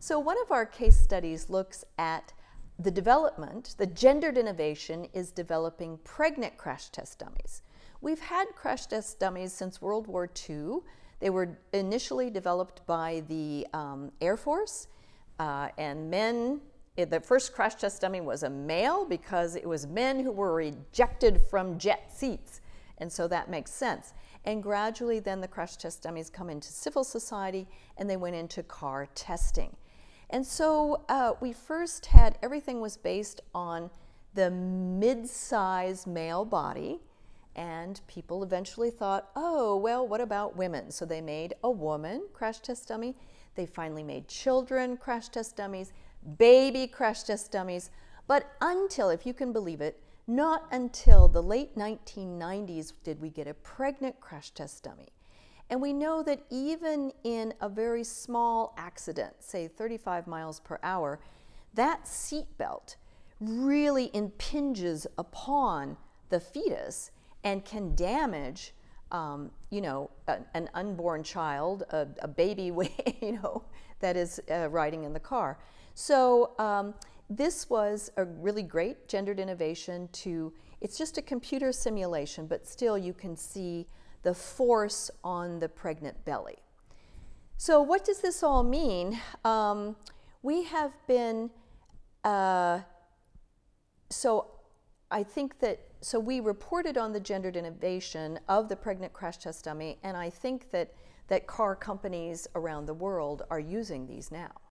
So one of our case studies looks at the development, the gendered innovation is developing pregnant crash test dummies. We've had crash test dummies since World War II. They were initially developed by the um, Air Force uh, and men. The first crash test dummy was a male because it was men who were ejected from jet seats. And so that makes sense. And gradually then the crash test dummies come into civil society and they went into car testing. And so uh, we first had, everything was based on the mid-size male body and people eventually thought, oh, well, what about women? So they made a woman crash test dummy. They finally made children crash test dummies, baby crash test dummies. But until, if you can believe it, not until the late 1990s did we get a pregnant crash test dummy. And we know that even in a very small accident, say 35 miles per hour, that seatbelt really impinges upon the fetus and can damage, um, you know, a, an unborn child, a, a baby, you know, that is uh, riding in the car. So um, this was a really great gendered innovation to, it's just a computer simulation, but still you can see the force on the pregnant belly. So what does this all mean? Um, we have been, uh, so I think that so we reported on the gendered innovation of the pregnant crash test dummy, and I think that, that car companies around the world are using these now.